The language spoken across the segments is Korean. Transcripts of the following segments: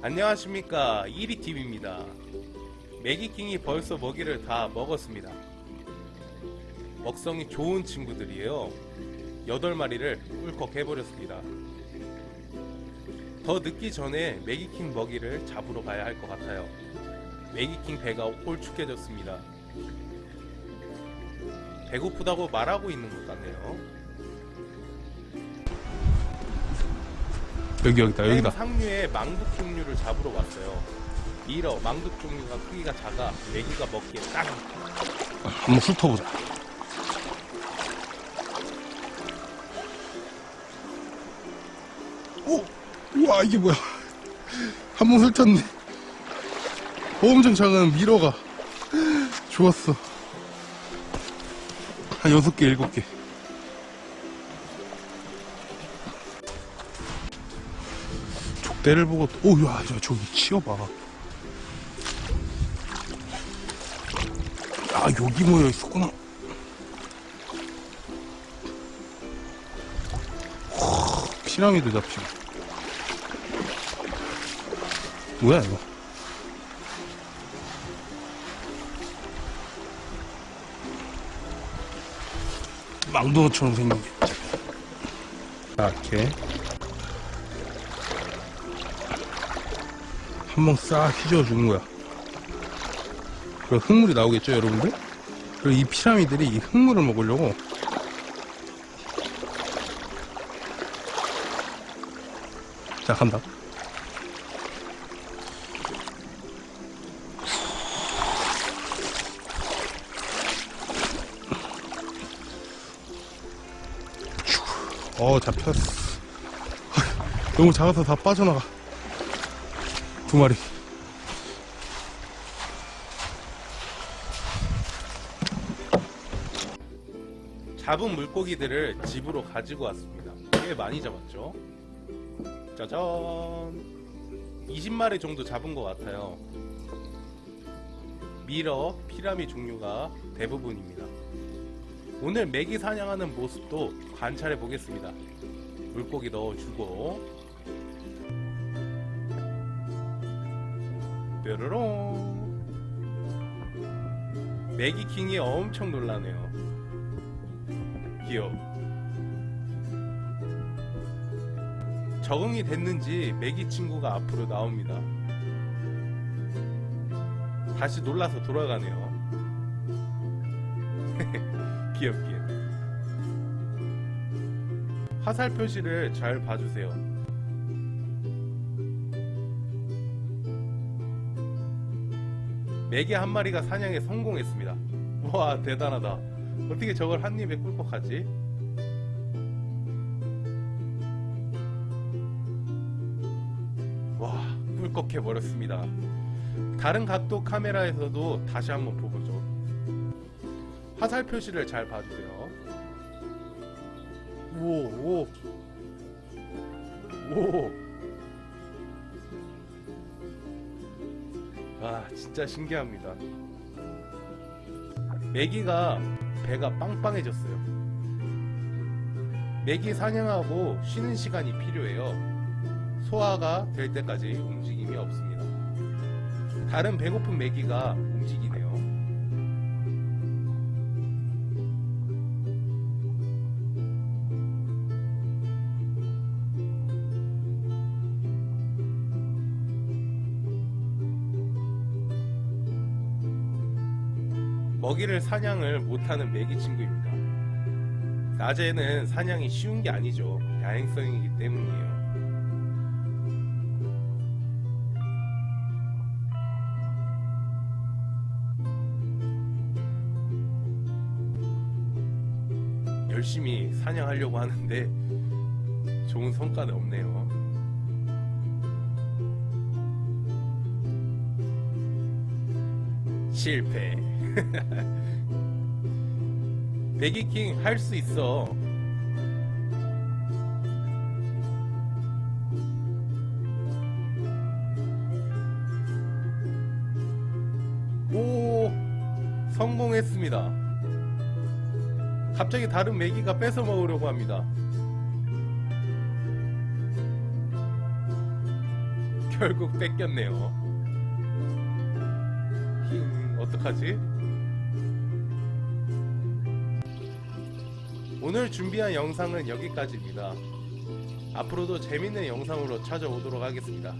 안녕하십니까. 1위TV입니다. 매기킹이 벌써 먹이를 다 먹었습니다. 먹성이 좋은 친구들이에요. 8마리를 꿀꺽 해버렸습니다. 더 늦기 전에 매기킹 먹이를 잡으러 가야 할 것 같아요. 매기킹 배가 홀쭉해졌습니다. 배고프다고 말하고 있는 것 같네요 여기 여기다 여기다. 상류의 망둑 종류를 잡으러 왔어요. 미러 망둑 종류가 크기가 작아 메기가 먹기에 딱. 한번 훑어보자. 오! 우와 이게 뭐야. 한 번 훑었네. 엄청 작은 미러가. 좋았어. 한 여섯 개 일곱 개 족대를 보고 오야 저 저기 치워봐. 아 여기 모여 있었구나. 후, 피라미드 잡히고 뭐야 이거? 망둥어처럼 생긴 게. 이렇게 한번 싹 휘저어 주는 거야. 그리고 흙물이 나오겠죠 여러분들? 그리고 이 피라미들이 이 흙물을 먹으려고. 자 간다. 어 잡혔어. 너무 작아서 다 빠져나가 두 마리. 잡은 물고기들을 집으로 가지고 왔습니다. 꽤 많이 잡았죠? 짜잔. 20마리 정도 잡은 것 같아요. 미러, 피라미 종류가 대부분입니다. 오늘 메기 사냥하는 모습도 관찰해 보겠습니다. 물고기 넣어주고 뾰로롱. 매기킹이 엄청 놀라네요. 귀여워 적응이 됐는지 매기 친구가 앞으로 나옵니다. 다시 놀라서 돌아가네요. 귀엽게. 화살 표시를 잘 봐주세요 매개 한 마리가 사냥에 성공했습니다. 와 대단하다. 어떻게 저걸 한 입에 꿀꺽하지? 와 꿀꺽해 버렸습니다. 다른 각도 카메라에서도 다시 한번 보보죠. 화살 표시를 잘 봐주세요. 오오오 오. 와 진짜 신기합니다. 메기가 배가 빵빵해졌어요. 메기 사냥하고 쉬는 시간이 필요해요. 소화가 될 때까지 움직임이 없습니다. 다른 배고픈 메기가 먹이를 사냥을 못하는 메기 친구입니다. 낮에는 사냥이 쉬운 게 아니죠. 야행성이기 때문이에요. 열심히 사냥하려고 하는데 좋은 성과는 없네요. 실패. 매기킹 할 수 있어. 오, 성공했습니다. 갑자기 다른 메기가 뺏어 먹으려고 합니다. 결국 뺏겼네요. 힝, 어떡하지? 오늘 준비한 영상은 여기까지입니다. 앞으로도 재밌는 영상으로 찾아오도록 하겠습니다.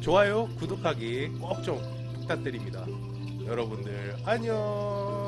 좋아요, 구독하기 꼭 좀 부탁드립니다. 여러분들 안녕.